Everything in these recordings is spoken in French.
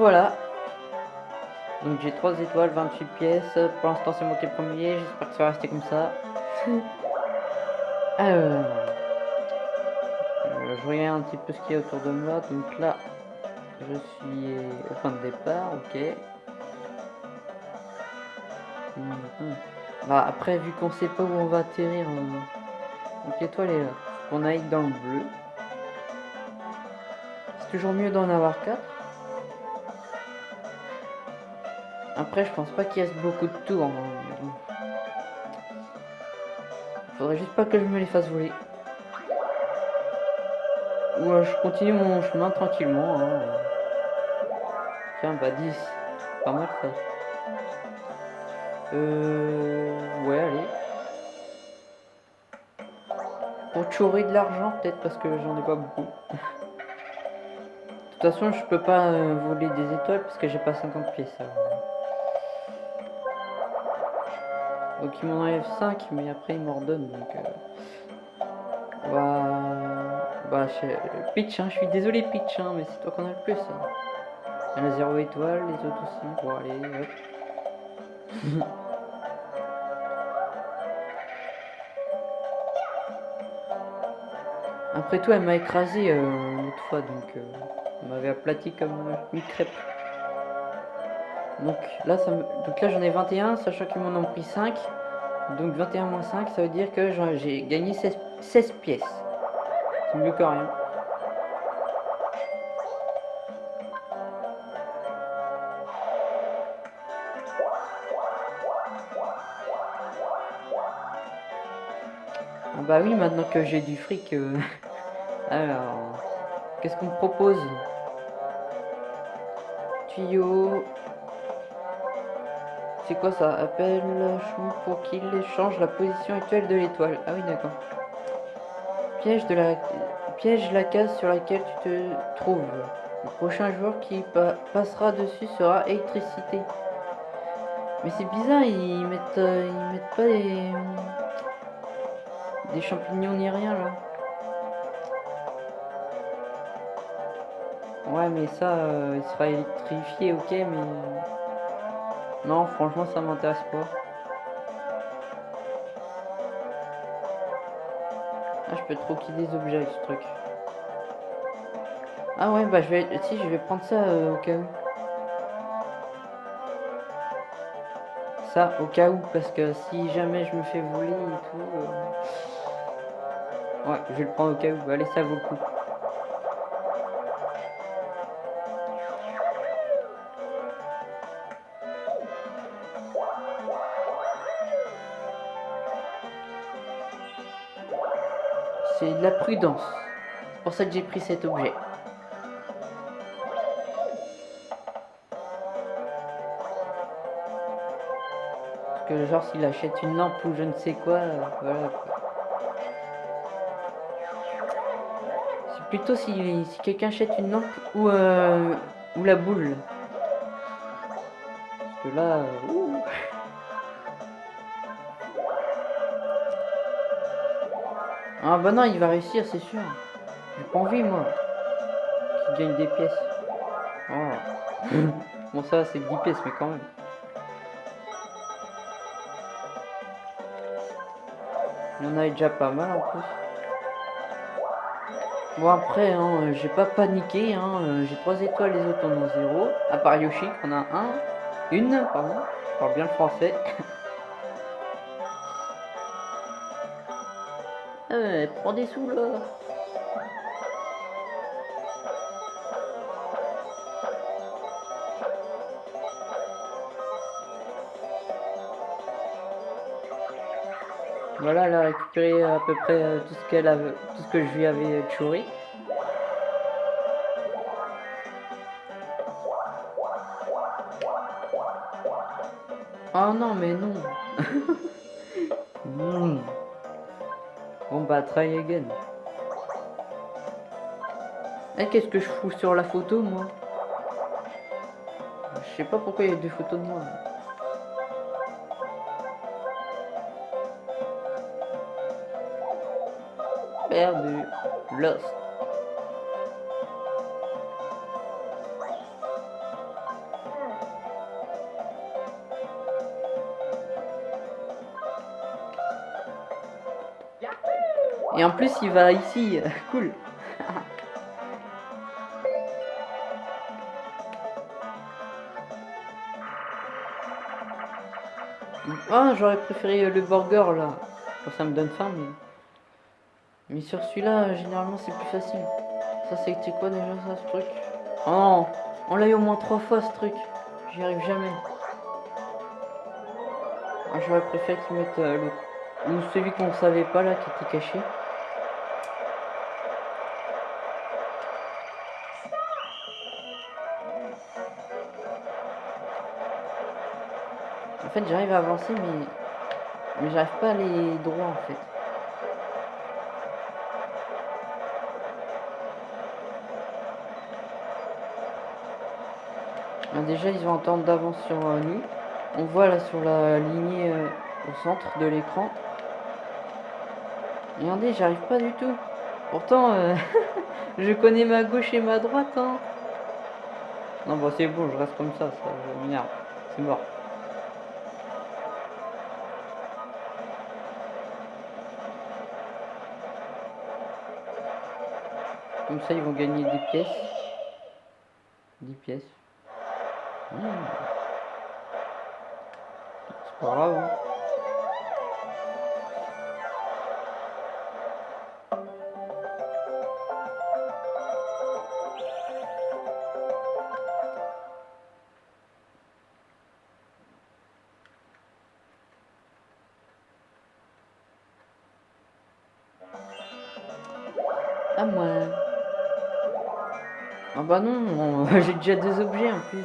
Revoilà. Donc j'ai 3 étoiles, 28 pièces. Pour l'instant, c'est moi qui est premier. J'espère que ça va rester comme ça. Euh, je regarde un petit peu ce qu'il y a autour de moi. Donc là, je suis au point de départ. Ok. Mhm. Bah, après, vu qu'on sait pas où on va atterrir, donc l'étoile est là. On aille dans le bleu. C'est toujours mieux d'en avoir 4. Après, je pense pas qu'il reste beaucoup de tours. Faudrait juste pas que je me les fasse voler. Ou je continue mon chemin tranquillement. Hein. Tiens, bah 10. Pas mal ça. Euh... Ouais, allez. Pour chourer de l'argent, peut-être parce que j'en ai pas beaucoup. de toute façon, je peux pas euh, voler des étoiles parce que j'ai pas 50 pièces. Donc il m'en enlève 5, mais après il m'en redonne. Donc, euh... bah, bah Pitch, hein, je suis désolé Pitch, hein, mais c'est toi qu'on a le plus. Hein. Elle a 0 étoile, les autres aussi. Bon, allez, hop. Après tout, elle m'a écrasé euh, l'autre fois, donc euh, elle m'avait aplati comme une crêpe. Donc là, ça donc là j'en ai 21, sachant qu'ils m'en ont pris 5. Donc 21 moins 5, ça veut dire que j'ai gagné 16, pièces. C'est mieux que rien. Ah bah oui, maintenant que j'ai du fric... Euh, alors... Qu'est-ce qu'on me propose? Tuyau, c'est quoi ça? Appelle Chou pour qu'il change la position actuelle de l'étoile. Ah oui, d'accord. Piège de la piège la case sur laquelle tu te trouves. Le prochain joueur qui passera dessus sera électricité. Mais c'est bizarre, ils mettent euh, ils mettent pas des des champignons ni rien là. Ouais, mais ça, euh, il sera électrifié, ok, mais non, franchement, ça m'intéresse pas. Ah, je peux troquer des objets avec ce truc. Ah ouais, bah je vais... Si, je vais prendre ça euh, au cas où. Ça, au cas où, parce que si jamais je me fais voler et tout... Euh, ouais, je vais le prendre au cas où. Allez, ça vaut le coup. La prudence. C'est pour ça que j'ai pris cet objet. Parce que genre s'il achète une lampe ou je ne sais quoi, euh, voilà C'est plutôt si, quelqu'un achète une lampe ou, euh, la boule. Parce que là... Euh, Ah bah non, il va réussir, c'est sûr. J'ai pas envie, moi. Qu'il gagne des pièces. Oh. bon, ça, c'est 10 pièces, mais quand même. Il y en a déjà pas mal, en plus. Bon, après, hein, j'ai pas paniqué. Hein, j'ai 3 étoiles, les autres en ont 0. À part Yoshi, on a un. Une, pardon. Je parle bien le français. Eh, prends des sous là Voilà, elle a récupéré à peu près euh, tout ce qu'elle avait, tout ce que je lui avais chouré. Oh non, mais non. Bah try again. Eh qu'est-ce que je fous sur la photo moi? Je sais pas pourquoi il y a deux photos de moi. Perdu. Lost. Et en plus, il va ici. cool. Ah, j'aurais préféré le burger là. ça me donne faim, mais. Mais sur celui-là, généralement, c'est plus facile. Ça, c'était quoi déjà, ça, ce truc? Oh On l'a eu au moins trois fois, ce truc. J'y arrive jamais. Ah, j'aurais préféré qu'ils mettent euh, l'autre. Ou celui qu'on savait pas, là, qui était caché. En fait, j'arrive à avancer, mais... Mais j'arrive pas à aller droit, en fait. Ah, déjà, ils ont un temps d'avance sur euh, nous. On voit là sur la lignée euh, au centre de l'écran. Regardez, j'arrive pas du tout. Pourtant, euh, je connais ma gauche et ma droite. Hein. Non, bon, c'est bon, je reste comme ça. ça m'énerve. C'est mort. Comme ça, ils vont gagner des pièces. 10 pièces. C'est pas grave. Hein. Bah non, j'ai déjà des objets en plus.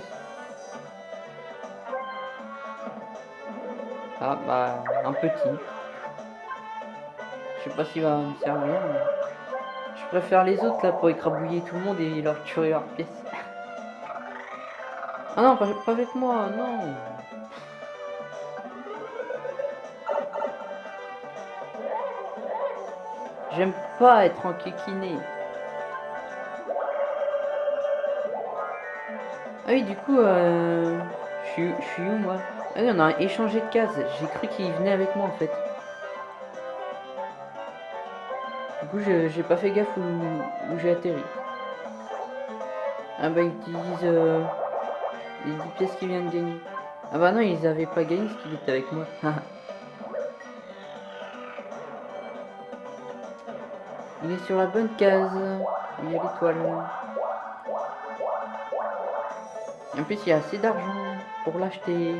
Ah bah un petit. Je sais pas s'il va me servir. Je préfère les autres là pour écrabouiller tout le monde et leur tuer leurs pièces. Ah non, pas, avec moi, non. J'aime pas être en Ah oui, du coup, euh, je suis où moi? Ah oui, on a échangé de cases. J'ai cru qu'il venait avec moi en fait. Du coup, j'ai pas fait gaffe où, j'ai atterri. Ah bah, ils disent euh, les 10 pièces qu'ils viennent de gagner. Ah bah non, ils avaient pas gagné ce qu'il était avec moi. Il est sur la bonne case. Il y a l'étoile. En plus, il y a assez d'argent pour l'acheter.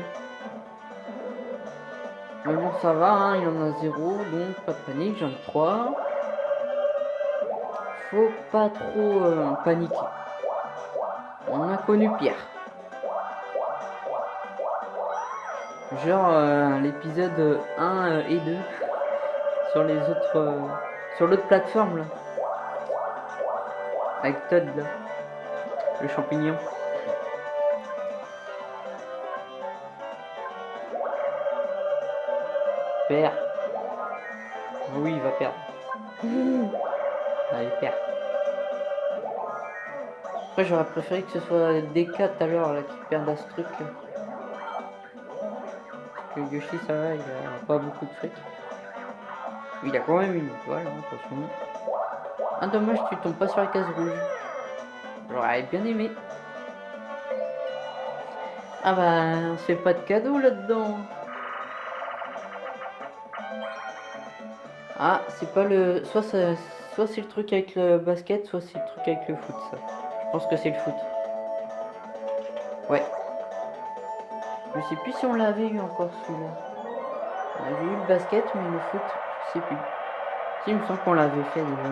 Mais bon, ça va, hein, il en a zéro, donc pas de panique, j'en ai trois. Faut pas trop euh, paniquer. On a connu Pierre. Genre euh, l'épisode 1 euh, et 2 sur les autres sur l'autre plateforme là. Avec Todd. Le champignon. Oui, il va perdre. Allez, perd. Après, j'aurais préféré que ce soit D4 à l'heure là qui perdent à ce truc. Là. que Yoshi, ça va, il a pas beaucoup de fric. Il a quand même une étoile, hein, attention. Ah dommage, tu tombes pas sur la case rouge. J'aurais bien aimé. Ah bah, on se fait pas de cadeau là-dedans. Ah, c'est pas le... Soit, soit c'est le truc avec le basket, soit c'est le truc avec le foot, ça. Je pense que c'est le foot. Ouais. Je sais plus si on l'avait eu encore celui-là. On avait eu le basket, mais le foot, sais plus. Si, il me semble qu'on l'avait fait déjà.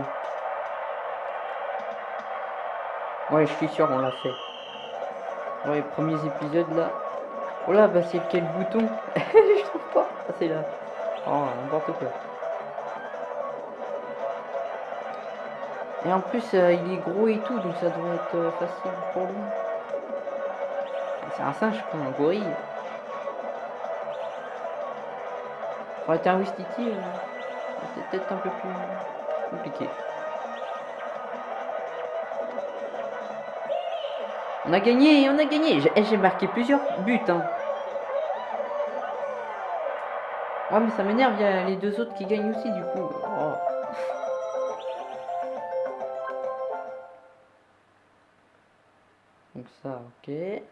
Ouais, je suis sûr, on l'a fait. Ouais, les premiers épisodes là. Oh là, bah c'est quel bouton? Je trouve pas. Ah, c'est là. Oh, n'importe quoi. Et en plus, euh, il est gros et tout, donc ça doit être euh, facile pour lui. C'est un singe, pas un gorille. Pour être un Wistiti, euh, c'est peut-être un peu plus compliqué. On a gagné, on a gagné. J'ai eh, marqué plusieurs buts. Hein. Ouais, mais ça m'énerve, il y a les deux autres qui gagnent aussi, du coup. Oh. Ok.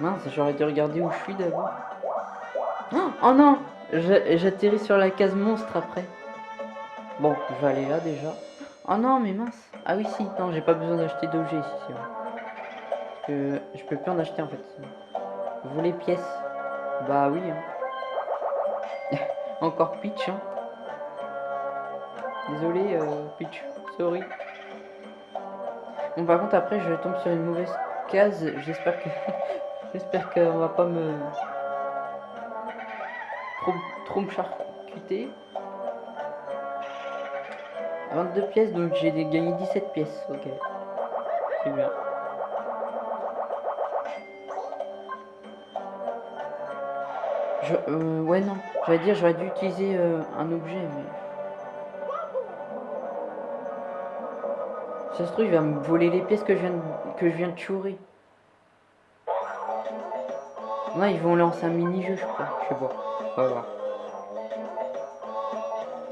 Mince, j'aurais dû regarder où je suis d'abord. Oh non J'atterris sur la case monstre après. Bon, je vais aller là déjà. Oh non, mais mince. Ah oui, si. Non, j'ai pas besoin d'acheter d'objets ici. Je peux plus en acheter en fait. Vous les pièces Bah oui. Hein. Encore Peach. Hein. Désolé, euh, Peach. Sorry. Bon, par contre, après, je tombe sur une mauvaise case. J'espère que... J'espère qu'on va pas me... Trop, me charcuter. 22 pièces, donc j'ai gagné 17 pièces. Ok. C'est bien. Je, euh, ouais, non. J'allais dire, j'aurais dû utiliser euh, un objet, mais... Ça se trouve, il va me voler les pièces que je viens de, que je viens de chourer. Non, ils vont lancer un mini-jeu, je crois. Je sais pas. On va voir.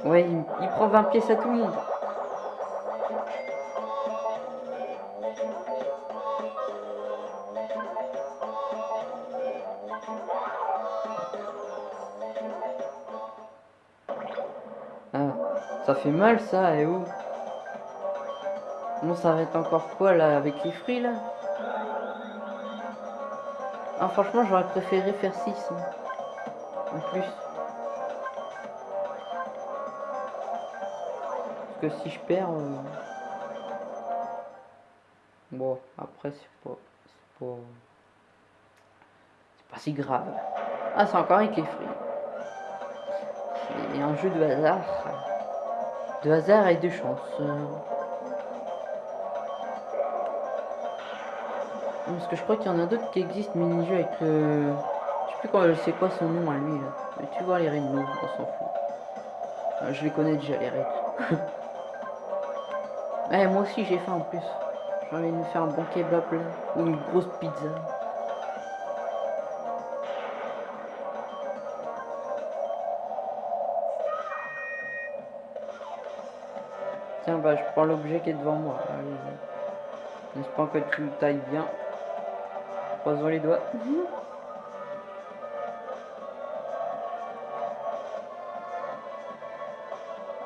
Ouais, il, prend 20 pièces à tout le monde. Ah, ça fait mal ça, et où? Va être encore quoi là avec les fruits là? Ah franchement j'aurais préféré faire 6 hein. en plus. que si je perds... Euh, bon, après, c'est pas... C'est pas... C'est pas si grave. Ah, c'est encore avec les fruits. C'est un jeu de hasard. De hasard et de chance. Parce que je crois qu'il y en a d'autres qui existent mini-jeux avec le... Je sais plus quand c'est quoi son nom à lui là. Mais tu vois les règles, on s'en fout. Euh, je les connais déjà les règles. Ouais, moi aussi j'ai faim en plus. J'ai envie de me faire un bon kebab là. Ou une grosse pizza. Tiens, bah je prends l'objet qui est devant moi. J'espère que tu tailles bien. Croisons les doigts.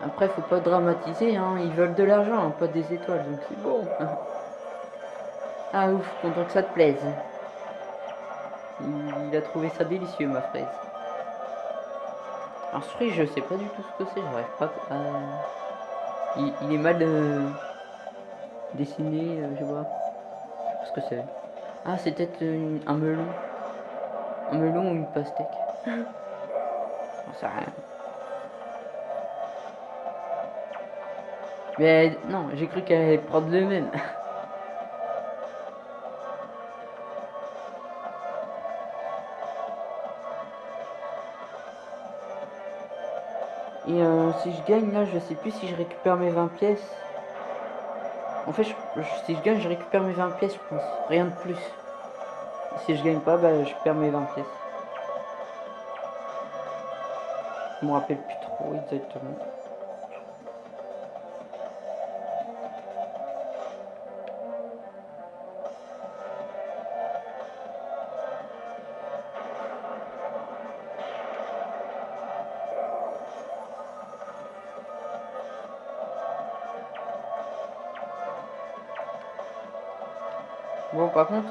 Après, faut pas dramatiser, hein. Ils veulent de l'argent, pas des étoiles, donc c'est bon. Ah ouf, content que ça te plaise. Il, a trouvé ça délicieux, ma fraise. Alors ce fruit, je sais pas du tout ce que c'est, j'arrive pas. Il, est mal euh, dessiné, euh, je vois. ce que c'est. Ah, c'est peut-être un melon. Un melon ou une pastèque. ça rien. Mais non, j'ai cru qu'elle allait prendre le même. Et euh, si je gagne là, je sais plus si je récupère mes 20 pièces. En fait, si je gagne, je récupère mes 20 pièces, je pense. Rien de plus. Si je gagne pas, bah, je perds mes 20 pièces. Je me rappelle plus trop exactement.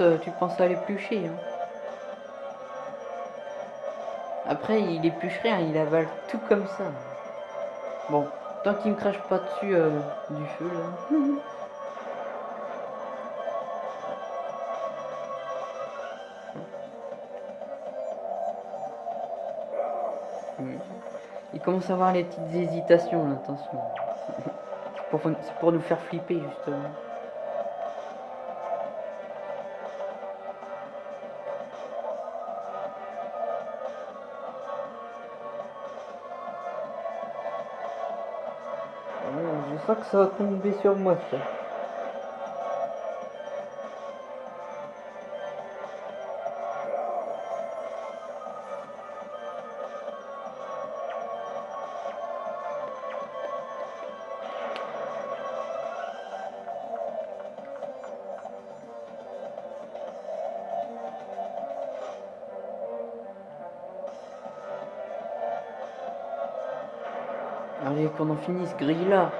Euh, tu penses à l'éplucher. Hein. Après, il éplucherait, hein, il avale tout comme ça. Bon, tant qu'il me crache pas dessus euh, du feu, là. Il commence à avoir les petites hésitations, là. C'est pour nous faire flipper, justement. pas que ça va tomber sur moi ça. Allez, qu'on en finisse, grille là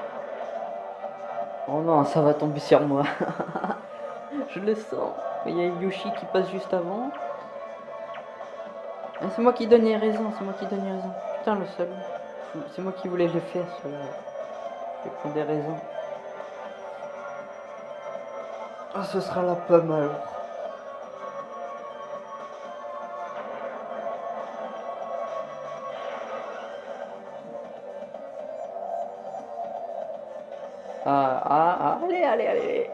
Oh non, ça va tomber sur moi. Je le sens. Il y a Yoshi qui passe juste avant. Ah, c'est moi qui donnais raison, c'est moi qui donnais raison. Putain, le seul. C'est moi qui voulais le faire, cela. Je prendre des raisons. Ah, ce sera la pomme alors. Allez, allez.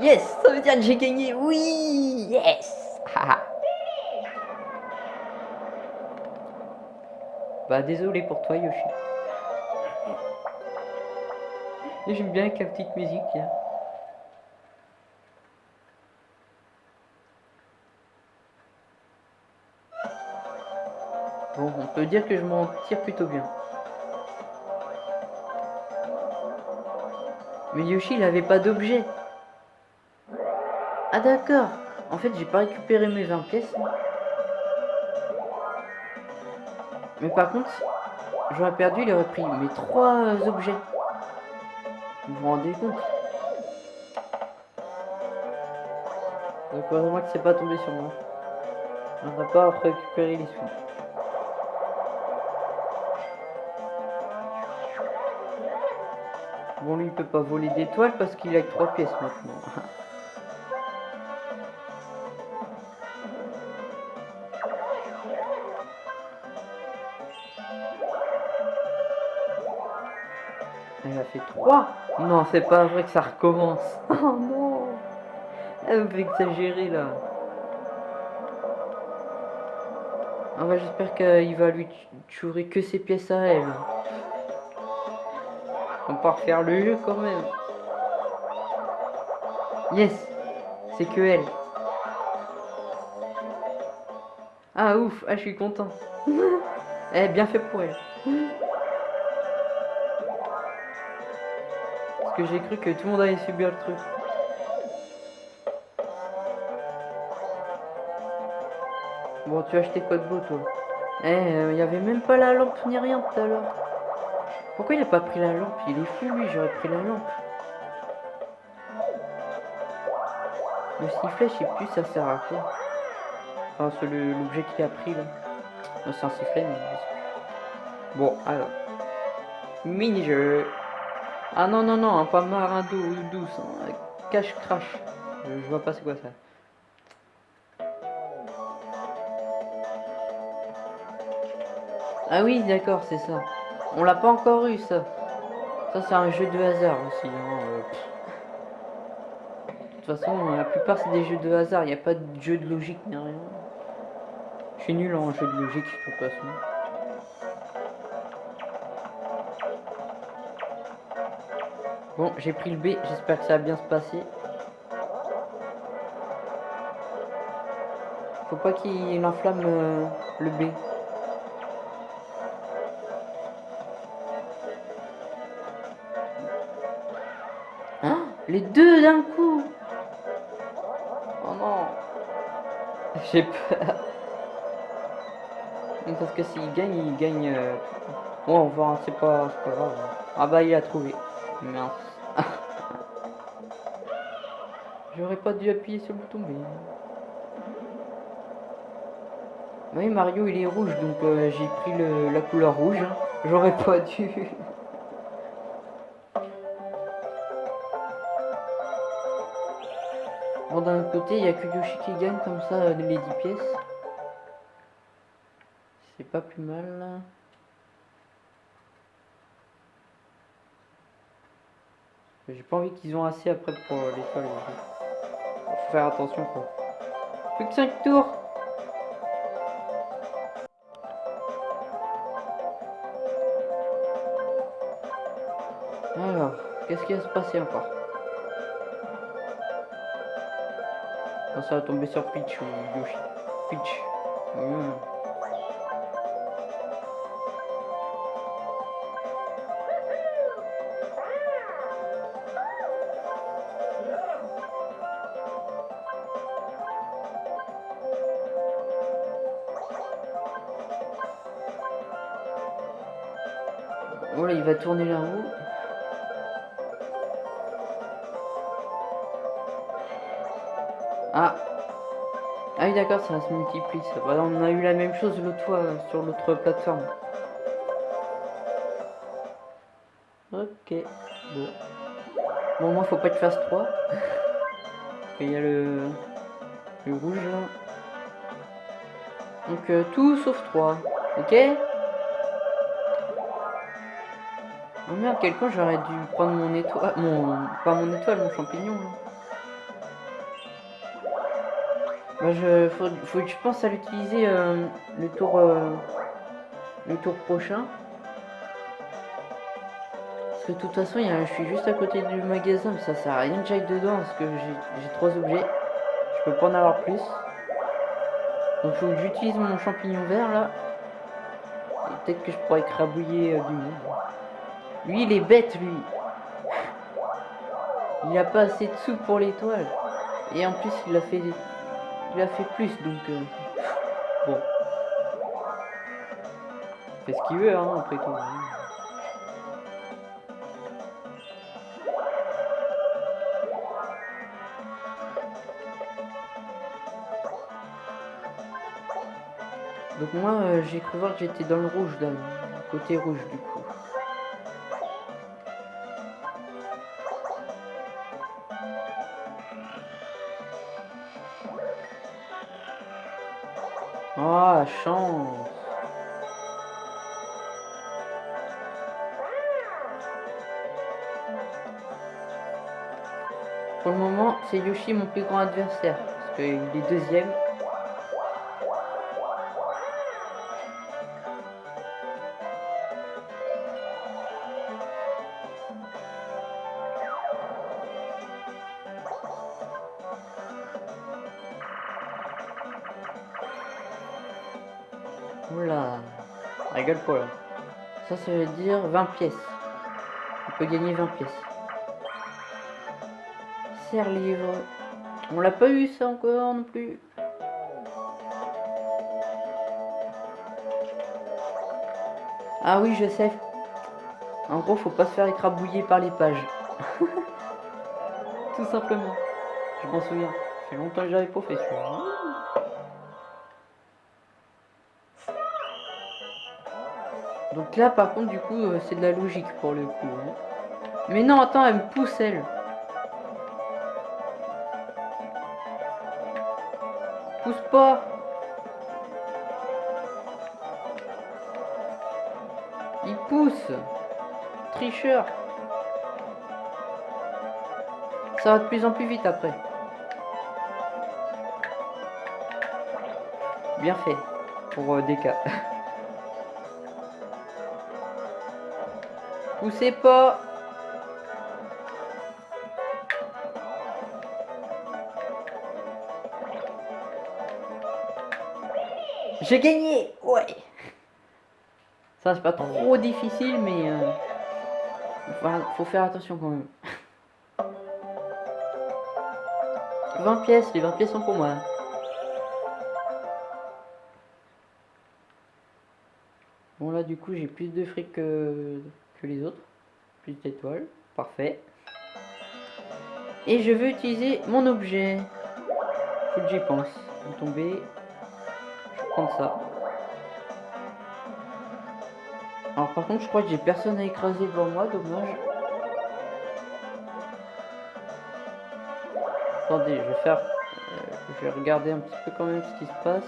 Yes, ça veut dire que j'ai gagné. Oui, yes. bah désolé pour toi Yoshi. J'aime bien avec la petite musique. Hein. Bon, on peut dire que je m'en tire plutôt bien. Mais Yoshi, il avait pas d'objet. Ah d'accord. En fait, j'ai pas récupéré mes 20 pièces. Mais par contre, j'aurais perdu, il aurait pris mes trois objets. Vous vous rendez compte? Donc heureusement que c'est pas tombé sur moi. On n'a pas récupéré les sous. Bon, lui, il peut pas voler d'étoiles parce qu'il a que 3 pièces maintenant. Elle a fait 3 Non, c'est pas vrai que ça recommence. Oh non Elle me fait exagérer là. Ah bah j'espère qu'il va lui tuer que ses pièces à elle. Peut refaire le jeu quand même. Yes C'est que elle. Ah ouf, ah je suis content. eh, bien fait pour elle. Parce que j'ai cru que tout le monde allait subir le truc. Bon, tu as acheté quoi de beau, toi? Eh, il euh, n'y avait même pas la lampe ni rien tout à l'heure. Pourquoi il a pas pris la lampe Il est fou lui, j'aurais pris la lampe. Le sifflet, je sais plus ça sert à quoi. Enfin, c'est l'objet qu'il a pris là. C'est un sifflet, mais Bon, alors. Mini-jeu. Ah non, non, non, pas marin douce. Hein. Cache crash. Je, vois pas c'est quoi ça. Ah oui, d'accord, c'est ça. On l'a pas encore eu ça. Ça c'est un jeu de hasard aussi. Hein, euh, de toute façon, la plupart c'est des jeux de hasard. Il n'y a pas de jeu de logique ni rien. Je suis nul en jeu de logique de toute façon. Bon, j'ai pris le B. J'espère que ça va bien se passer. Faut pas qu'il enflamme euh, le B. Les deux d'un coup Oh non J'ai peur. Parce que s'il gagne, il gagne... Euh, bon, on va, c'est pas, pas grave. Ah bah, il a trouvé. Mince. J'aurais pas dû appuyer sur le bouton, mais... Oui, Mario, il est rouge, donc euh, j'ai pris le, la couleur rouge. Hein. J'aurais pas dû... il n'y a que Yoshi qui gagne comme ça les 10 pièces. C'est pas plus mal. J'ai pas envie qu'ils ont assez après pour l'étoile. Faut faire attention quoi. Plus que 5 tours. Alors, qu'est-ce qui va se passer encore? Ça va tomber sur Peach ou Yoshi. Peach. Mmh. Voilà, il va tourner la roue. D'accord, ça se multiplie. Ça. on a eu la même chose l'autre fois euh, sur l'autre plateforme. Ok. Bon. Bon, moi, faut pas que je fasse 3. Il y a le, le rouge là. Donc euh, tout sauf 3. Ok? Oh merde, quelqu'un j'aurais dû prendre mon étoile. Mon. Pas mon étoile, mon champignon. Je. Faut, faut je pense à l'utiliser euh, le tour. Euh, le tour prochain. Parce que de toute façon, y a, je suis juste à côté du magasin, mais ça sert à rien que j'aille dedans parce que j'ai trois objets. Je peux pas en avoir plus. Donc faut que j'utilise mon champignon vert là. Peut-être que je pourrais écrabouiller euh, du monde. Lui, il est bête, lui. Il a pas assez de sous pour l'étoile. Et en plus, il a fait, il a fait plus, donc euh, bon. Fait ce qu'il veut, hein, après tout. Donc moi, euh, j'ai cru voir que j'étais dans le rouge, le côté rouge du coup. Chance Pour le moment, c'est Yoshi mon plus grand adversaire, parce qu'il est deuxième. Dire 20 pièces. On peut gagner 20 pièces. Serre livre. On l'a pas eu ça encore non plus. Ah oui, je sais. En gros, faut pas se faire écrabouiller par les pages. Tout simplement. Je m'en souviens. Fait longtemps que j'avais pas fait. Donc là, par contre, du coup, euh, c'est de la logique pour le coup. Hein. Mais non, attends, elle me pousse, elle. Pousse pas. Il pousse. Tricheur. Ça va de plus en plus vite après. Bien fait. Pour euh, des cas. Poussez pas. J'ai gagné Ouais Ça c'est pas trop difficile mais euh, faut faire attention quand même. 20 pièces, les 20 pièces sont pour moi. Bon là du coup j'ai plus de fric que les autres. Plus d'étoiles. Parfait. Et je veux utiliser mon objet. Que j'y pense. tomber. Je vais prendre ça. Alors par contre je crois que j'ai personne à écraser devant moi, dommage. Attendez, je vais faire... Euh, je vais regarder un petit peu quand même ce qui se passe.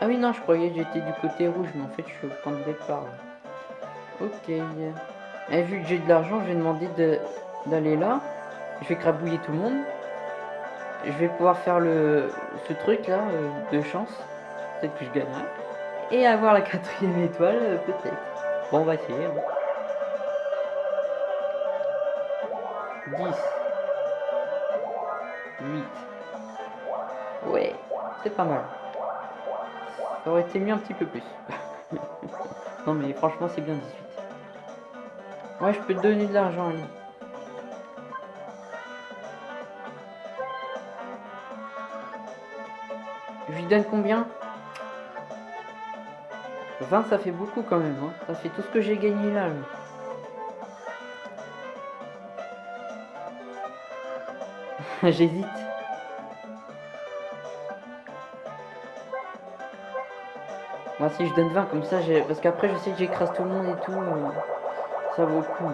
Ah oui non, je croyais que j'étais du côté rouge, mais en fait je suis au point de départ. Ok. Et vu que j'ai de l'argent, je vais demander d'aller là. Je vais crabouiller tout le monde. Je vais pouvoir faire le ce truc là euh, de chance. Peut-être que je gagnerai. Et avoir la quatrième étoile, euh, peut-être. Bon, on va essayer. 10. 8. Ouais, c'est pas mal. Ça aurait été mieux un petit peu plus. non mais franchement c'est bien 18. Ouais, je peux te donner de l'argent. Je lui donne combien? 20 ça fait beaucoup quand même. Hein. Ça fait tout ce que j'ai gagné là. J'hésite. Moi si je donne 20 comme ça, parce qu'après je sais que j'écrase tout le monde et tout. Ça vaut coup.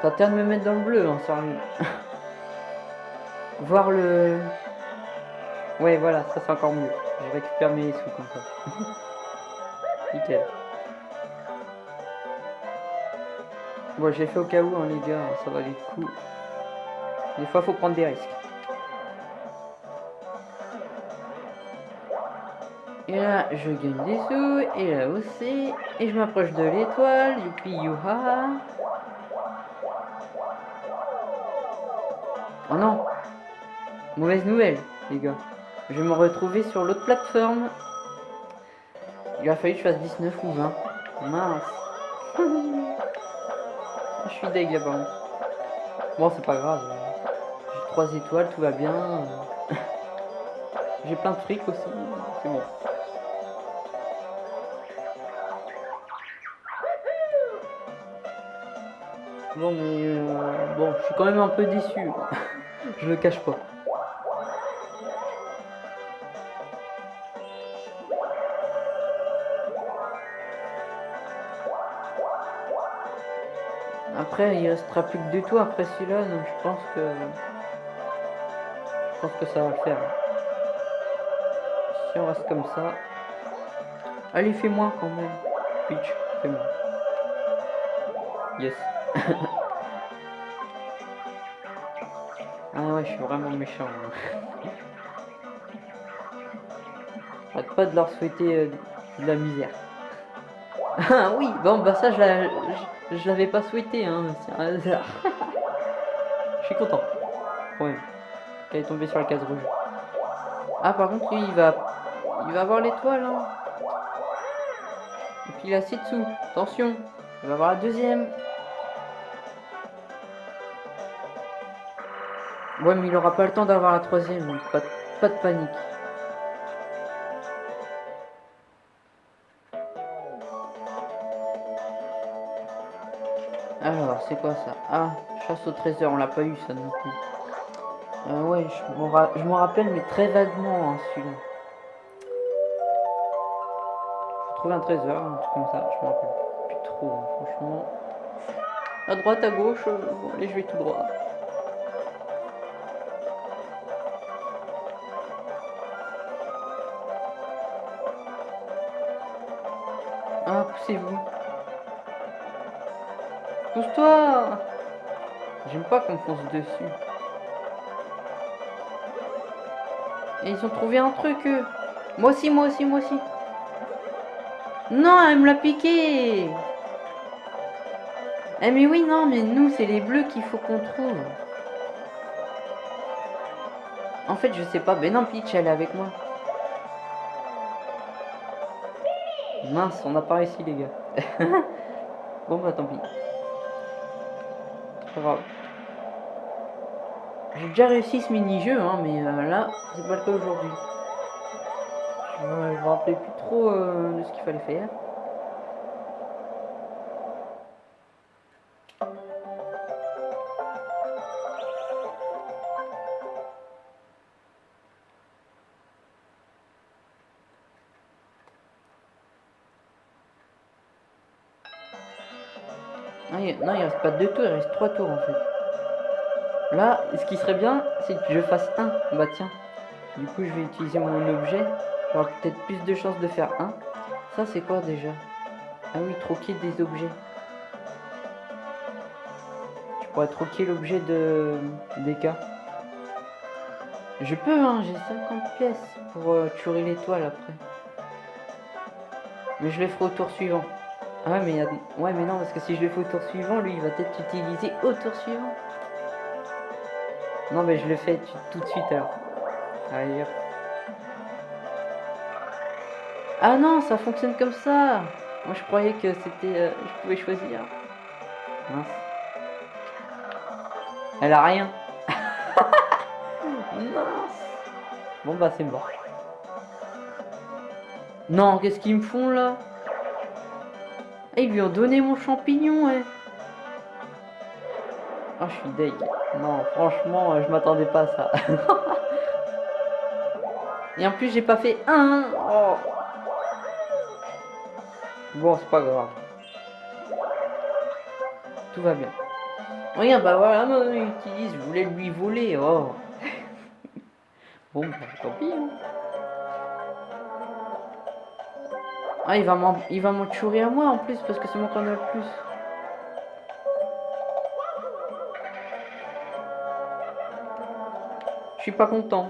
T'as intérêt de me mettre dans le bleu, hein, sérieux. Voir le... Ouais, voilà, ça c'est encore mieux. Je récupère mes sous comme ça. Nickel. Bon, j'ai fait au cas où, hein, les gars, ça va aller le coup. Des fois, faut prendre des risques. Et là, je gagne des sous, et là aussi, et je m'approche de l'étoile, youpi youha. Oh non Mauvaise nouvelle, les gars. Je vais me retrouver sur l'autre plateforme. Il a fallu que je fasse 19 ou 20. Mince. je suis deg. Bon, c'est pas grave. J'ai 3 étoiles, tout va bien. J'ai plein de fric aussi. C'est bon. Bon, mais euh, bon, je suis quand même un peu déçu. je le cache pas. Après, il restera plus que deux tours après celui-là, donc je pense que... Je pense que ça va le faire. Si on reste comme ça... Allez, fais-moi quand même. Pitch, fais-moi. Yes. ah ouais, je suis vraiment méchant. Hein. Pas de leur souhaiter euh, de la misère. Ah oui, bon bah ça je l'avais pas souhaité, hein, c'est un hasard. je suis content. Ouais. Qu'elle est tombée sur la case rouge. Ah par contre lui il va il va avoir l'étoile hein. Et puis il a dessous. Attention. Il va avoir la deuxième. Ouais mais il aura pas le temps d'avoir la troisième, donc pas, de panique. Alors, c'est quoi ça? Ah, chasse au trésor, on l'a pas eu ça non plus. Euh, ouais, je m'en rappelle, mais très vaguement, hein, celui-là. Faut trouver un trésor, un truc comme ça, je m'en rappelle plus trop, hein, franchement. À droite, à gauche, euh, allez, je vais tout droit. Poussez-vous. Pousse-toi J'aime pas qu'on fonce dessus. Et ils ont trouvé un truc, eux. Moi aussi, moi aussi, moi aussi. Non, elle me l'a piqué Eh mais oui, non, mais nous, c'est les bleus qu'il faut qu'on trouve. En fait, je sais pas. Ben non, Peach, elle est avec moi. Mince, on a pas réussi, les gars. bon, bah tant pis. J'ai déjà réussi ce mini-jeu, hein, mais euh, là, c'est pas le cas aujourd'hui. Je me rappelais plus trop euh, de ce qu'il fallait faire. Non, il reste pas deux tours, il reste trois tours en fait. Là, ce qui serait bien, c'est que je fasse un. Bah tiens. Du coup, je vais utiliser mon objet. J'aurai peut-être plus de chances de faire un. Ça, c'est quoi déjà? Ah oui, troquer des objets. Je pourrais troquer l'objet de cas. Je peux, hein, j'ai 50 pièces pour euh, tuer l'étoile après. Mais je les ferai au tour suivant. Ah ouais mais, non parce que si je le fais au tour suivant, lui il va peut-être utiliser au tour suivant. Non mais je le fais tout de suite alors. Allez Ah non, ça fonctionne comme ça. Moi je croyais que c'était... Euh, je pouvais choisir. Mince. Elle a rien. Mince. Bon bah c'est mort. Non, qu'est-ce qu'ils me font là? Eh, ils lui ont donné mon champignon, ouais. Oh, je suis deg. Non, franchement, euh, je m'attendais pas à ça. Et en plus, j'ai pas fait un. Oh. Bon, c'est pas grave. Tout va bien. Regarde, bah voilà, il utilise, je voulais lui voler. Oh. bon, bah, tant pis. Hein. Ah, il va m'en il va m'en à moi en plus parce que c'est moi qui en a le plus. Je suis pas content.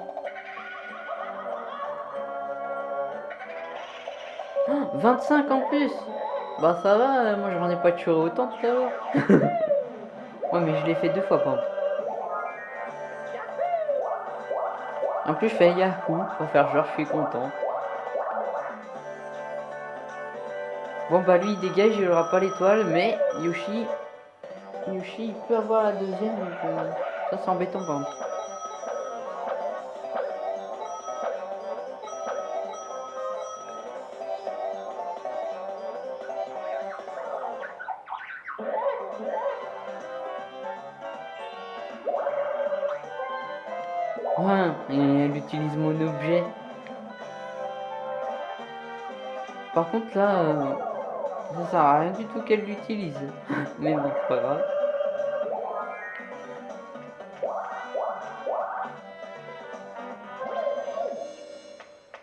25 en plus Bah ça va, euh, moi j'en ai pas tué autant tout à l'heure. ouais mais je l'ai fait deux fois par En plus je fais Yahoo pour faire genre je suis content. Bon bah lui il dégage, il aura pas l'étoile, mais Yoshi, Yoshi il peut avoir la deuxième, donc euh, ça c'est embêtant par contre. Ouais, elle utilise mon objet. Par contre là, euh, sert à rien du tout qu'elle l'utilise. Mais bon, c'est pas grave.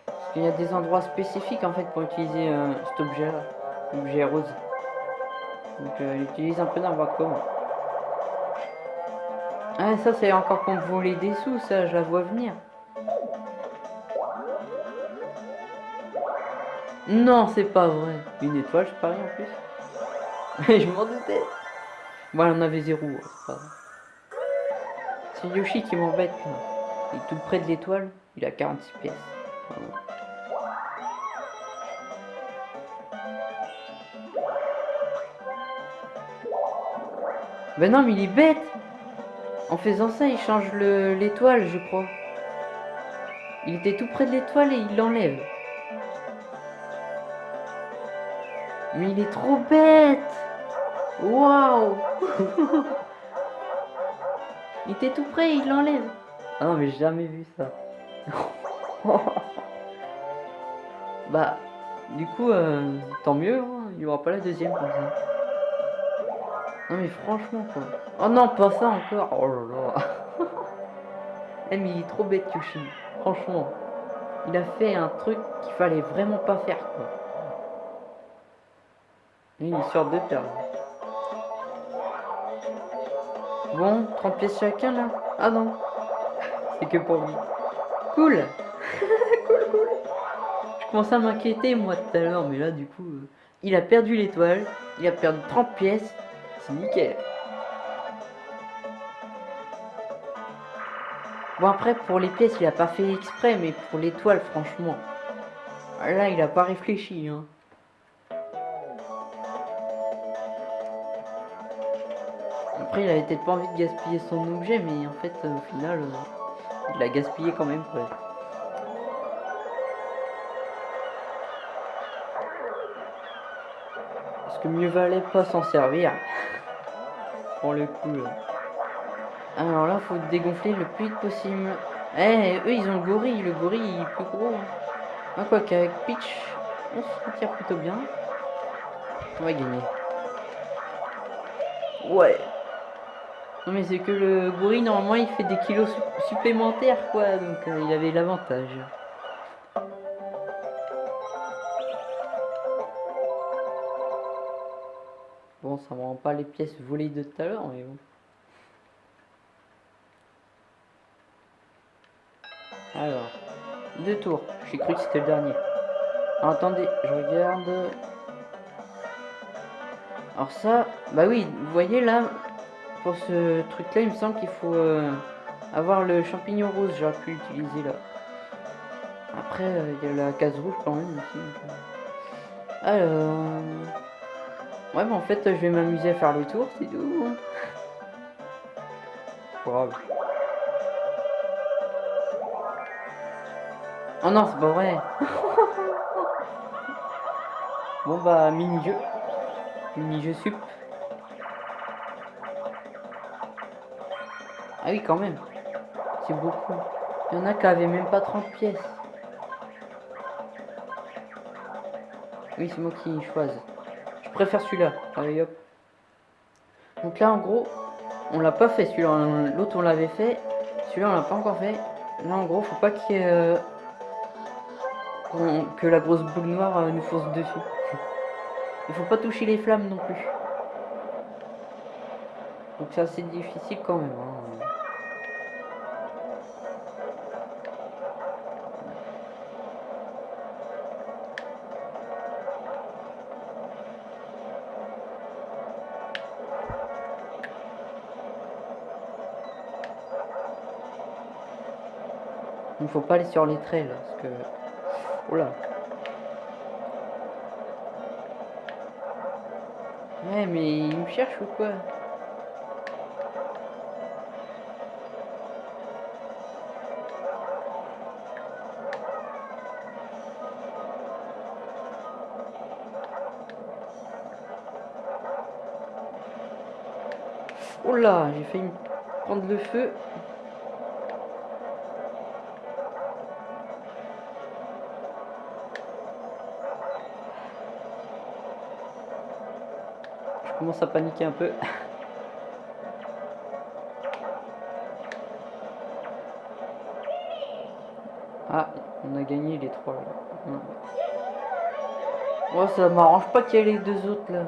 Parce qu'il y a des endroits spécifiques en fait pour utiliser euh, cet objet là, l'objet rose. Donc euh, elle utilise un peu n'importe comment. Ah, ça, c'est encore pour voler des sous, ça, je la vois venir. Non, c'est pas vrai. Une étoile, je parie en plus. je m'en doutais. Bon, on avait zéro. C'est Yoshi qui m'embête. Il est tout près de l'étoile. Il a 46 pièces. Ben non, mais il est bête en faisant ça, il change l'étoile, je crois. Il était tout près de l'étoile et il l'enlève. Mais il est trop bête Waouh Il était tout près il l'enlève. Ah non, mais j'ai jamais vu ça. bah, du coup, euh, tant mieux, hein. il n'y aura pas la deuxième comme ça. Non mais franchement quoi. Oh non, pas ça encore. Oh là là. eh mais il est trop bête Yoshi. Franchement. Il a fait un truc qu'il fallait vraiment pas faire quoi. Et il sort de terre. Bon, 30 pièces chacun là. Ah non. C'est que pour lui. Cool. cool, cool. Je commençais à m'inquiéter moi tout à l'heure, mais là du coup, euh, il a perdu l'étoile. Il a perdu 30 pièces nickel. Bon après pour les pièces il a pas fait exprès mais pour l'étoile franchement là il a pas réfléchi hein. Après il avait peut-être pas envie de gaspiller son objet mais en fait au final euh, il l'a gaspillé quand même quoi. Parce que mieux valait pas s'en servir le coup. Alors là, faut dégonfler le plus vite possible. Eh, eux, ils ont le gorille. Le gorille, est plus gros. Ah, quoi qu'avec Peach, on se tire plutôt bien. On va gagner. Ouais. Non, mais c'est que le gorille, normalement, il fait des kilos supplémentaires, quoi. Donc, euh, il avait l'avantage. Bon, ça me rend pas les pièces volées de tout à l'heure, mais bon. Alors, deux tours. J'ai cru que c'était le dernier. attendez, je regarde. Alors ça, bah oui, vous voyez là, pour ce truc-là, il me semble qu'il faut euh, avoir le champignon rose. J'aurais pu l'utiliser là. Après, euh, il y a la case rouge quand même. Alors... Ouais, mais en fait, je vais m'amuser à faire le tour, c'est tout. Grave. Oh non, c'est pas vrai. bon bah, mini-jeu. Mini-jeu sup. Ah oui, quand même. C'est beaucoup. Il y en a qui avaient même pas 30 pièces. Oui, c'est moi qui choisis. Je préfère celui-là. Allez, hop. Donc là, en gros, on l'a pas fait celui-là. L'autre, on l'avait fait. Celui-là, on l'a pas encore fait. Là, en gros, faut pas qu'il. Euh, que la grosse boule noire euh, nous fonce dessus. Il faut pas toucher les flammes non plus. Donc c'est assez difficile quand même. Hein. Il faut pas aller sur les trails parce que... Oula. Ouais mais il me cherche ou quoi? Oula, j'ai failli prendre le feu. commence à paniquer un peu. Ah, on a gagné les trois. Oh, ça m'arrange pas qu'il y ait les deux autres là.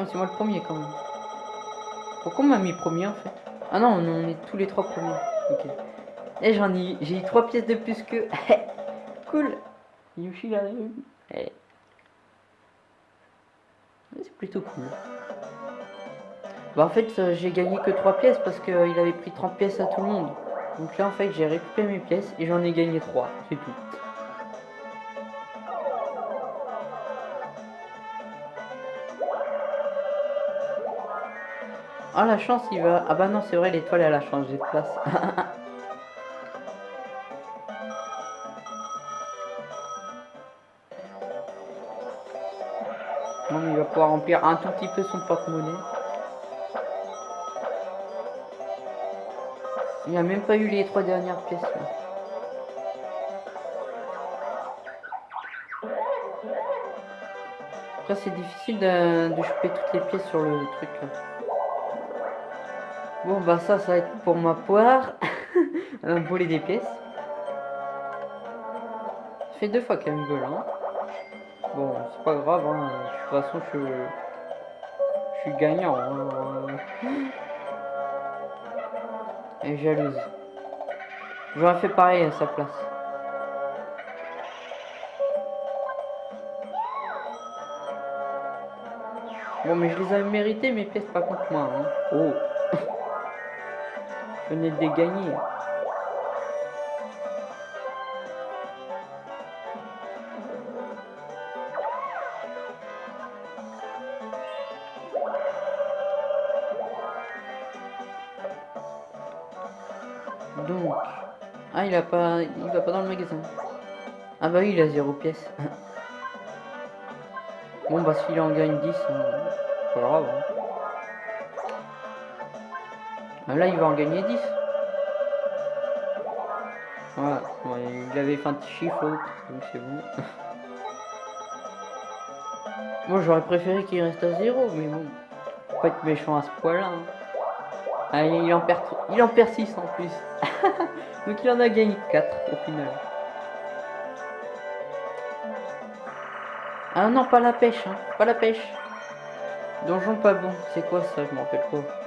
Ah, c'est moi le premier quand même. Pourquoi on m'a mis premier en fait? Ah non, on est tous les trois premiers. Ok. Et j'en ai, j'ai eu trois pièces de plus que. cool. Yoshi là. Eh. C'est plutôt cool. Bah en fait euh, j'ai gagné que 3 pièces parce qu'il avait pris 30 pièces à tout le monde. Donc là en fait j'ai récupéré mes pièces et j'en ai gagné 3, c'est tout. Ah la chance il va... Ah bah non c'est vrai l'étoile elle a changé de place. il va pouvoir remplir un tout petit peu son porte-monnaie. Il a même pas eu les trois dernières pièces. Après c'est difficile de, de choper toutes les pièces sur le truc Bon bah ça ça va être pour ma poire. Un voler des pièces. Fait deux fois qu'elle me vole hein. Bon, c'est pas grave, hein. de toute façon, je, suis gagnant. Hein. Et jalouse. J'aurais fait pareil à sa place. Bon, mais je les avais mérités, mes pièces, pas contre moi. Hein. Oh Venais de les gagner. Donc. Ah, il a pas. Il va pas dans le magasin. Ah bah oui, il a zéro pièce. bon bah s'il en gagne 10, hein, pas grave. Hein. Ah, là il va en gagner 10. Voilà, il avait fait un petit chiffre donc c'est bon. Moi j'aurais préféré qu'il reste à zéro, mais bon, faut pas être méchant à ce point là. Hein. Ah, il en perd, il en perd 6 en plus. Donc il en a gagné 4 au final. Ah non, pas la pêche, hein. Pas la pêche. Donjon pas bon. C'est quoi ça? Je m'en rappelle pas.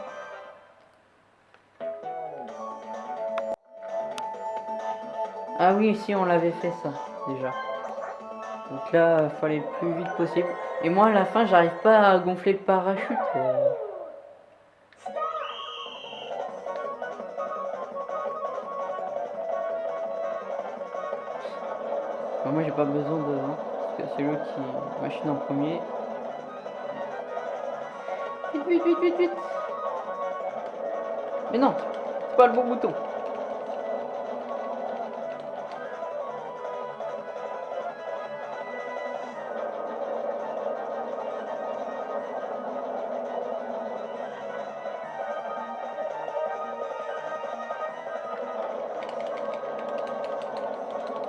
Ah oui, si on l'avait fait ça, déjà. Donc là, fallait le plus vite possible. Et moi, à la fin, j'arrive pas à gonfler le parachute. Euh. moi j'ai pas besoin de... Hein, parce que c'est lui qui machine en premier. Vite, vite, vite, vite, vite Mais non, c'est pas le bon bouton.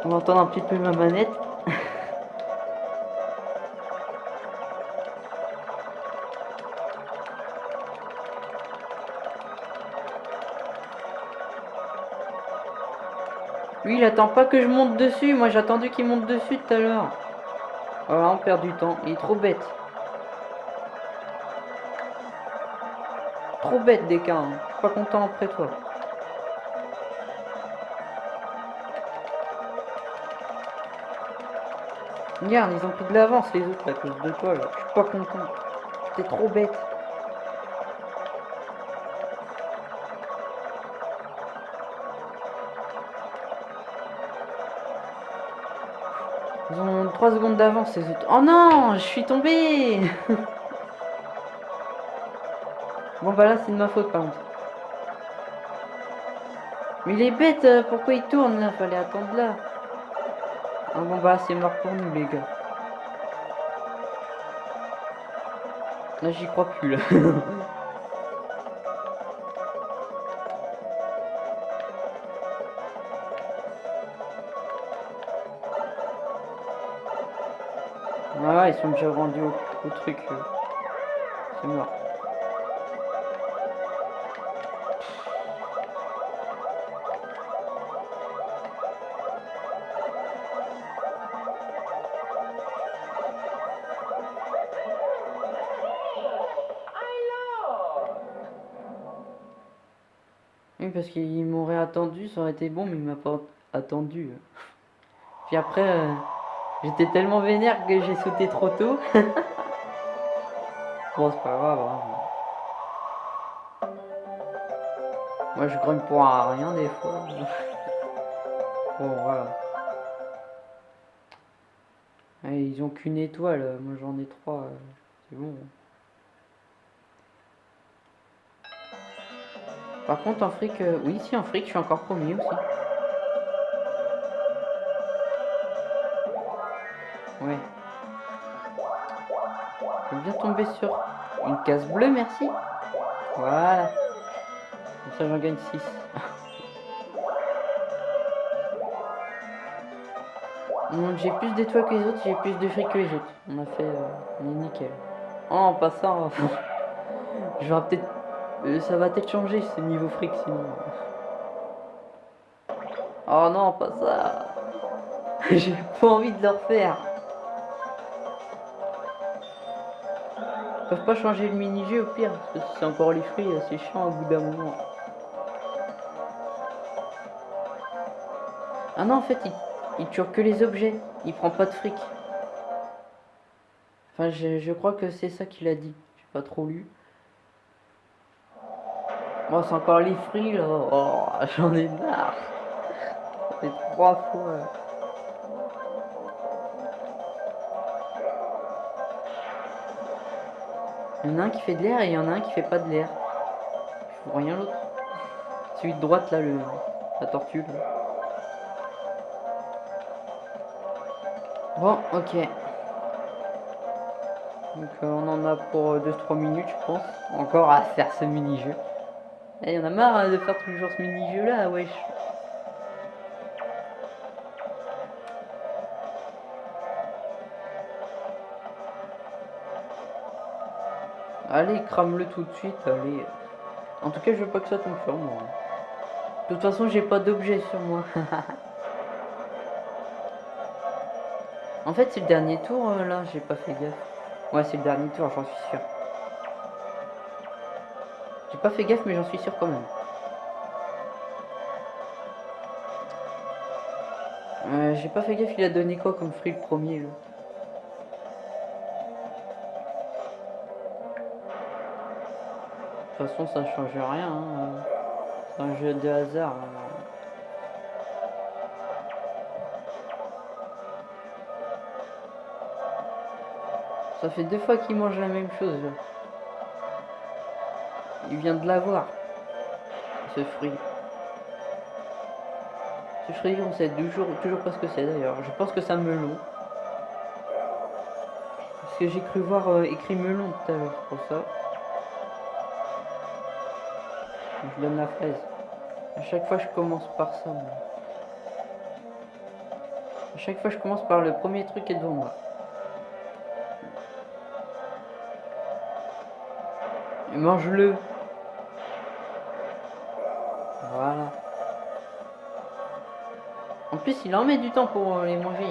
On va un petit peu ma manette. Lui, il attend pas que je monte dessus. Moi, j'ai attendu qu'il monte dessus tout à l'heure. Voilà, on perd du temps. Il est trop bête. Trop bête, des. Hein. Je suis pas content après toi. Regarde, ils ont pris de l'avance les autres à cause de toi là. Je suis pas content. T'es trop bête. Ils ont 3 secondes d'avance ces autres. Oh non, je suis tombé Bon bah là c'est de ma faute par contre. Mais il est bête, euh, pourquoi il tourne là? Fallait attendre là. Ah bon bah c'est mort pour nous les gars. Là j'y crois plus là. ah ils sont déjà rendus au, truc. Euh. C'est mort. Parce qu'il m'aurait attendu, ça aurait été bon, mais il m'a pas attendu. Puis après, euh, j'étais tellement vénère que j'ai sauté trop tôt. bon, c'est pas grave. Hein. Moi, je grogne pour rien des fois. bon, voilà. ils ont qu'une étoile, moi j'en ai trois. C'est bon. Par contre, en fric, euh, oui, si en fric, je suis encore premier aussi. Ouais. Je bien tomber sur une case bleue, merci. Voilà. Comme ça, j'en gagne 6. j'ai plus d'étoiles que les autres, j'ai plus de fric que les autres. On a fait... Euh, on est nickel. Oh, en passant, je vais peut-être euh, ça va peut-être changer ce niveau fric sinon. Oh non, pas ça. J'ai pas envie de le refaire. Ils peuvent pas changer le mini-jeu au pire, parce que c'est encore les fruits, c'est chiant au bout d'un moment. Ah non, en fait, il, tue que les objets. Il prend pas de fric. Enfin, je, je crois que c'est ça qu'il a dit. J'ai pas trop lu. Moi, c'est encore les fruits, là. Oh, j'en ai marre. C'est trois fois. Il y en a un qui fait de l'air et il y en a un qui fait pas de l'air. Je vois rien l'autre. Celui de droite, là, le, la tortue. Bon, ok. Donc euh, on en a pour 2-3 minutes, je pense. Encore à faire ce mini-jeu. Il y en a marre hein, de faire toujours ce mini-jeu là, wesh. Allez, crame-le tout de suite, allez. En tout cas, je veux pas que ça tombe sur moi. De toute façon, j'ai pas d'objet sur moi. en fait, c'est le dernier tour, euh, là, j'ai pas fait gaffe. Ouais, c'est le dernier tour, j'en suis sûr. Pas fait gaffe, mais j'en suis sûr quand même. J'ai pas fait gaffe, il a donné quoi comme fruit le premier là De toute façon, ça change rien. Hein. C'est un jeu de hasard. Hein. Ça fait deux fois qu'il mange la même chose. Il vient de l'avoir. Ce fruit. Ce fruit, on sait toujours, toujours pas ce que c'est d'ailleurs. Je pense que c'est un melon. Parce que j'ai cru voir euh, écrit melon tout à l'heure, pour ça. Je donne la fraise. À chaque fois, je commence par ça. À chaque fois, je commence par le premier truc qui est devant moi. Mange-le. Plus, il en met du temps pour les manger.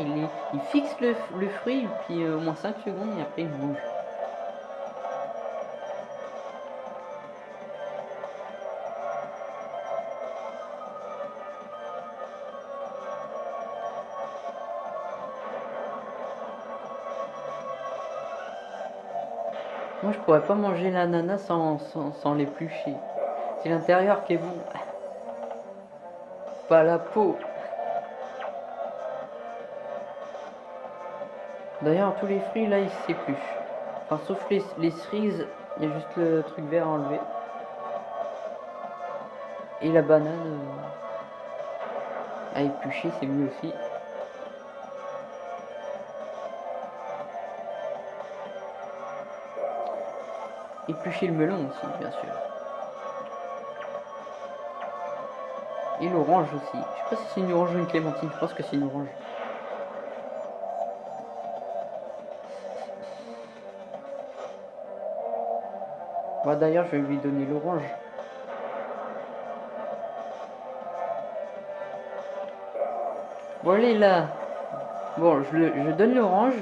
Il, fixe le, fruit, puis euh, au moins 5 secondes, et après il mange. Moi, je pourrais pas manger l'ananas sans, sans, sans l'éplucher. C'est l'intérieur qui est bon. Pas la peau. D'ailleurs, tous les fruits, là, ils s'épluchent. Enfin, sauf les, les cerises, il y a juste le truc vert à enlever. Et la banane euh, à éplucher, c'est mieux aussi. Éplucher le melon aussi, bien sûr. Et l'orange aussi. Je sais pas si c'est une orange ou une clémentine, je pense que c'est une orange. Bah d'ailleurs, je vais lui donner l'orange. Bon, allez là. Bon, je, donne l'orange.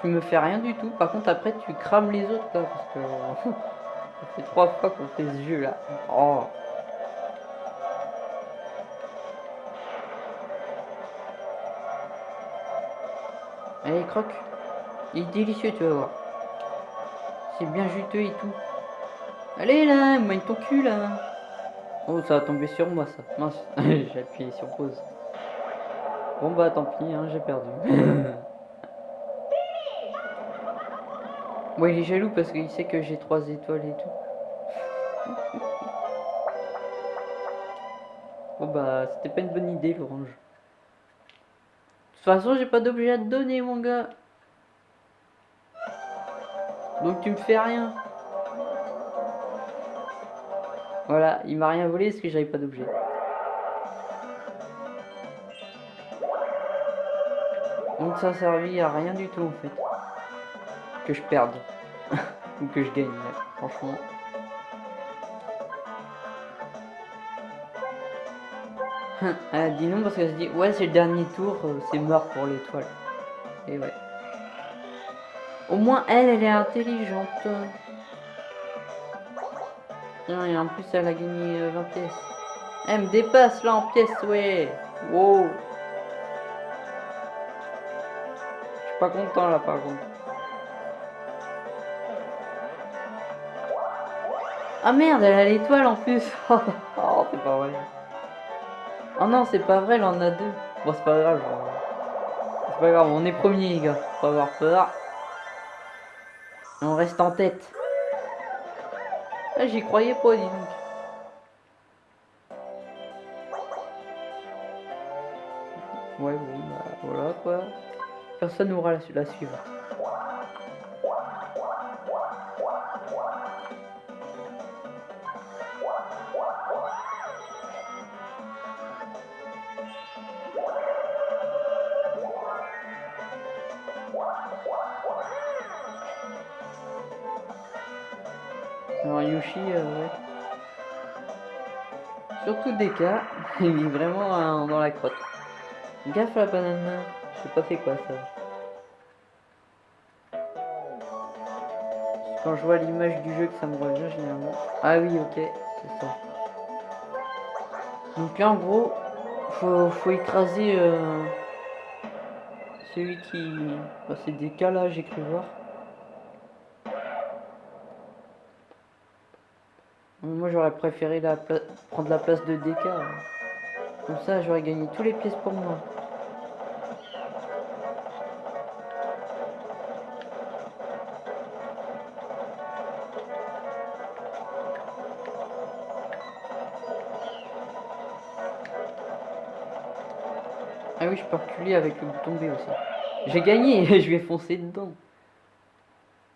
Tu me fais rien du tout. Par contre, après, tu crames les autres. Parce que ça trois fois qu'on fait ce jeu là. Oh. Allez, croque. Il est délicieux, tu vas voir. C'est bien juteux et tout. Allez là, mine ton cul là. Oh, ça va tomber sur moi ça. Mince, j'ai appuyé sur pause. Bon bah tant pis, hein, j'ai perdu. Moi, il est jaloux parce qu'il sait que j'ai trois étoiles et tout. bon bah, c'était pas une bonne idée l'orange. De toute façon, j'ai pas d'objet à te donner, mon gars. Donc tu me fais rien. Voilà, il m'a rien volé parce que j'avais pas d'objet. Donc ça a servi à rien du tout en fait. Que je perde. Ou que je gagne, franchement. Elle a dit non parce qu'elle se dit ouais c'est le dernier tour, euh, c'est mort pour l'étoile. Et ouais. Au moins elle, elle est intelligente. Et en plus elle a gagné 20 euh, pièces. Elle me dépasse là en pièces, ouais. Wow. Je suis pas content là par contre. Ah merde, elle a l'étoile en plus. oh, c'est pas vrai. Oh non, c'est pas vrai, elle en a deux. Bon, c'est pas grave. C'est pas grave, on est premier, les gars. Faut avoir peur. On reste en tête. Ah, J'y croyais pas, dis donc. Ouais, bon, bah voilà quoi. Personne n'aura la, la suivante. Surtout Deka, il est vraiment euh, dans la crotte. Gaffe la banane, je sais pas fait quoi ça. Quand je vois l'image du jeu que ça me revient généralement. Ah oui, ok, c'est ça. Donc là en gros, faut, écraser euh, celui qui... C'est Deka là, j'ai cru voir. J'aurais préféré la prendre la place de DK. Comme ça j'aurais gagné tous les pièces pour moi. Ah oui, je peux reculer avec le bouton B aussi. J'ai gagné, je vais foncer dedans.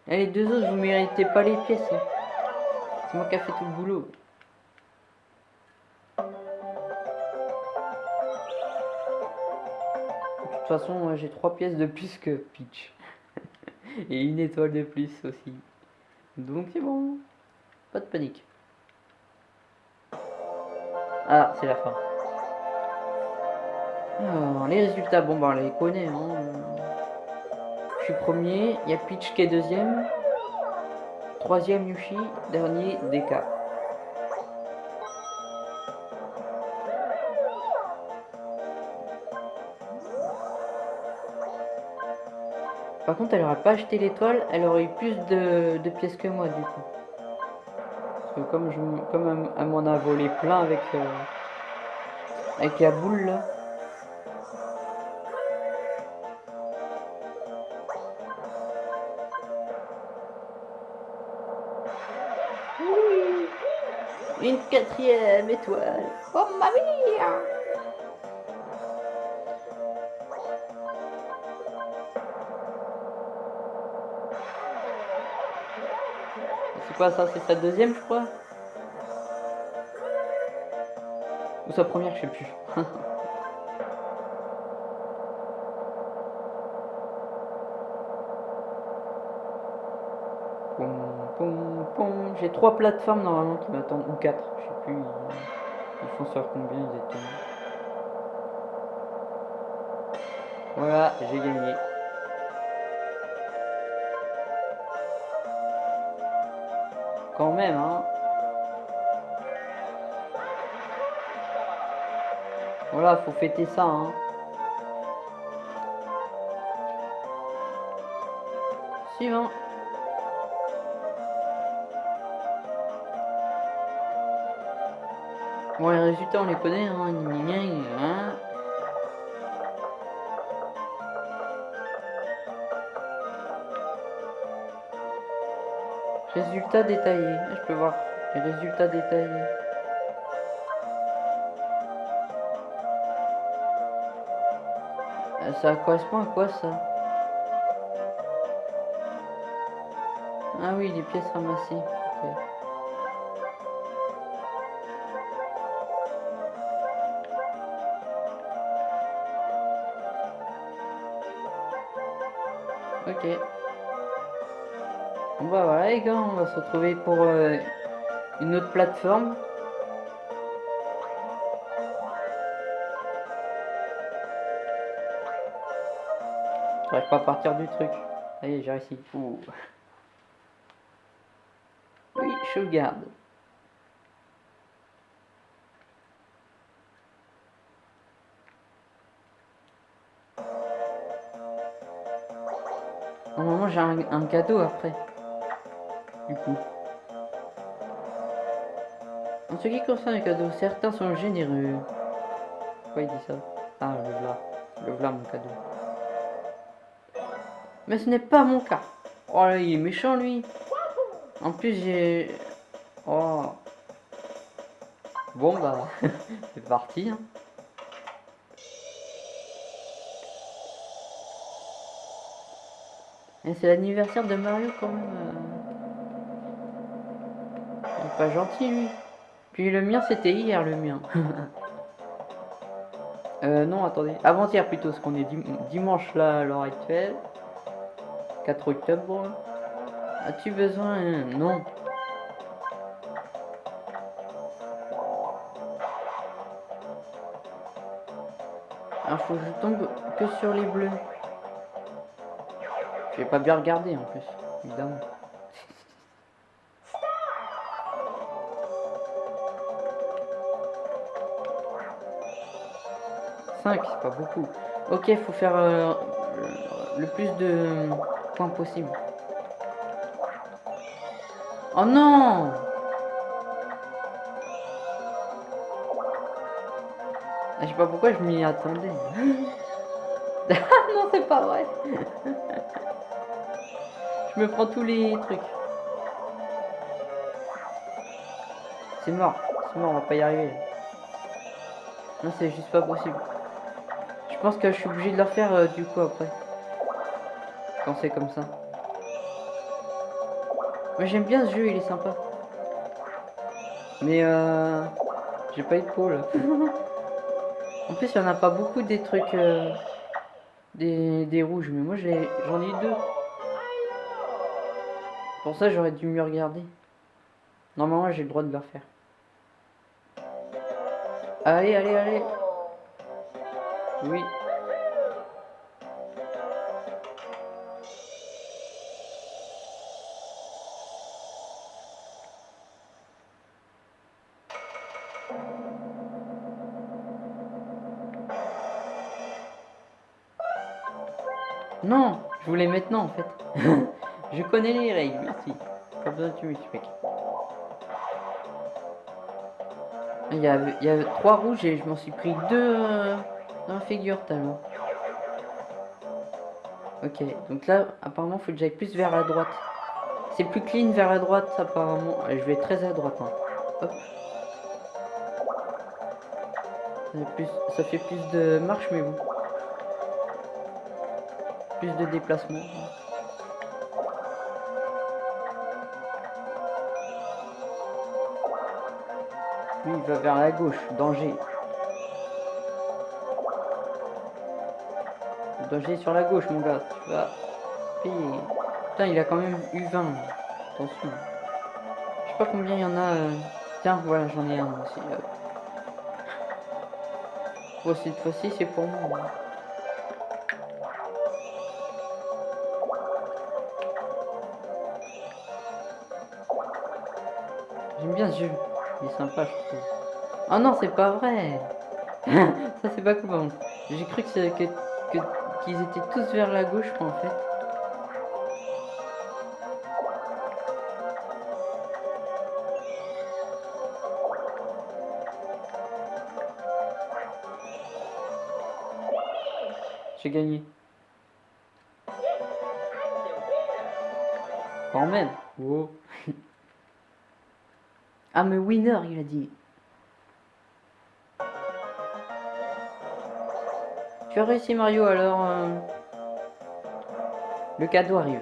Allez, deux autres, vous méritez pas les pièces. Hein. Moi qui a fait tout le boulot. toute façon, j'ai trois pièces de plus que Peach. Et une étoile de plus aussi. Donc c'est bon. Pas de panique. Ah, c'est la fin. Alors, les résultats, bon bah on les connaît. Hein. Je suis premier, il y a Peach qui est deuxième. Troisième Yushi, dernier DK. Par contre, elle aurait pas acheté l'étoile, elle aurait eu plus de, pièces que moi du coup. Parce que comme, comme elle, m'en a volé plein avec, euh, avec la boule là. Quatrième étoile. Oh ma vie C'est quoi ça? C'est sa deuxième, je crois? Ou sa première, je sais plus. trois plateformes normalement qui m'attendent, ou quatre, je sais plus. Ils, font sur combien ils étaient. Voilà, j'ai gagné. Quand même, hein. Voilà, faut fêter ça, hein. Bon, les résultats, on les connaît, hein. hein. Résultats détaillés. Je peux voir les résultats détaillés. Euh, ça correspond à quoi ça? Ah oui, les pièces ramassées. Bon bah voilà les gars, on va se retrouver pour euh, une autre plateforme. J'arrive pas à partir du truc. Allez, j'ai réussi. Oui, je garde. Un cadeau après du coup. En ce qui concerne les cadeaux, certains sont généreux. Pourquoi il dit ça? Ah, le voilà. Le voilà mon cadeau. Mais ce n'est pas mon cas. Oh là, il est méchant lui. En plus, j'ai... Oh. Bon bah, c'est parti. Hein. C'est l'anniversaire de Mario quand même. Euh pas gentil, lui. Puis le mien, c'était hier, le mien. euh, non, attendez. Avant-hier, plutôt, ce qu'on est dimanche, là, à l'heure actuelle. 4 octobre. As-tu besoin Non. Alors, faut que je tombe que sur les bleus. Je vais pas bien regarder, en plus, évidemment. 5, c'est pas beaucoup. Ok, faut faire euh, le plus de points possible. Oh non ah, Je sais pas pourquoi je m'y attendais. non, c'est pas vrai. je me prends tous les trucs. C'est mort. C'est mort, on va pas y arriver. Non, c'est juste pas possible. Je pense que je suis obligé de leur faire euh, du coup après. Quand c'est comme ça. Mais j'aime bien ce jeu, il est sympa. Mais euh, j'ai pas eu de pôle. en plus, il y en a pas beaucoup des trucs. Euh, des, des rouges, mais moi j'en ai, deux. Pour ça, j'aurais dû mieux regarder. Normalement, j'ai le droit de le refaire. Allez, allez, allez. Oui. Non, je voulais maintenant en fait. je connais les règles, merci. Pas besoin que tu m'expliques. Il y, avait, il y trois rouges et je m'en suis pris deux euh, dans la figure tellement. Ok, donc là, apparemment, faut que j'aille plus vers la droite. C'est plus clean vers la droite, apparemment. Je vais très à droite. hein. Hop. Ça fait, plus, de marche, mais bon. Plus de déplacement. Il va vers la gauche. Danger. Danger sur la gauche, mon gars. Tu vas payer. Putain, il a quand même eu 20. Attention. Je sais pas combien il y en a. euh. Tiens, voilà, j'en ai un aussi. cette fois-ci, c'est pour moi. hein. J'aime bien ce jeu. Il est sympa, je trouve. Ah non, c'est pas vrai. Ça, c'est pas cool. J'ai cru que c'est- que- que- qu'ils étaient tous vers la gauche, en fait. J'ai gagné. Quand même. Wow. Ah, mais winner, il a dit. Tu as réussi, Mario, alors... euh, Le cadeau arrive.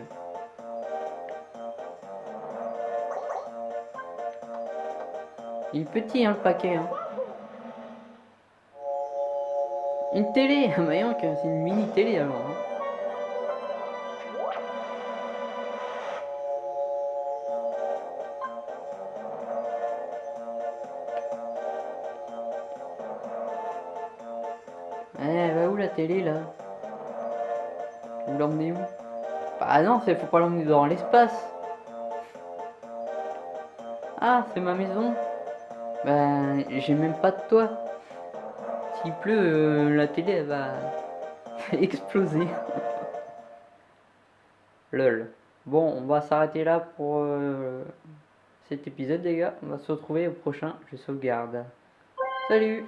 Il est petit, hein, le paquet. hein. Une télé bah, que c'est une mini télé, alors. hein. C'est faut pas l'emmener dans l'espace. Ah, c'est ma maison. Bah, j'ai même pas de toit. S'il pleut, euh, la télé elle va exploser. Lol. Bon, on va s'arrêter là pour euh, cet épisode, les gars. On va se retrouver au prochain. Je sauvegarde. Salut